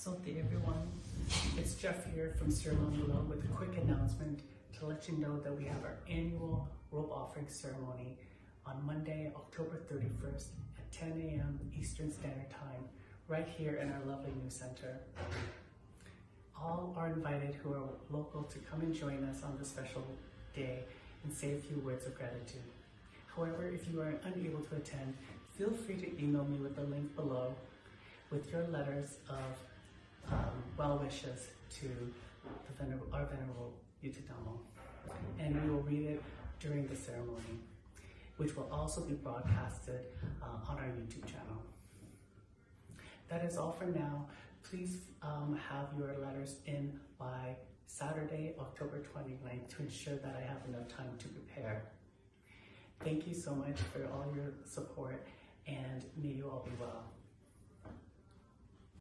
Salty everyone. It's Jeff here from Sierra Leone with a quick announcement to let you know that we have our annual robe offering ceremony on Monday, October 31st at 10 a.m. Eastern Standard Time, right here in our lovely new center. All are invited who are local to come and join us on this special day and say a few words of gratitude. However, if you are unable to attend, feel free to email me with the link below with your letters of well wishes to venerable, our venerable Yuttadhammo. And we will read it during the ceremony, which will also be broadcasted uh, on our YouTube channel. That is all for now. Please um, have your letters in by Saturday, October 29th to ensure that I have enough time to prepare. Thank you so much for all your support and may you all be well.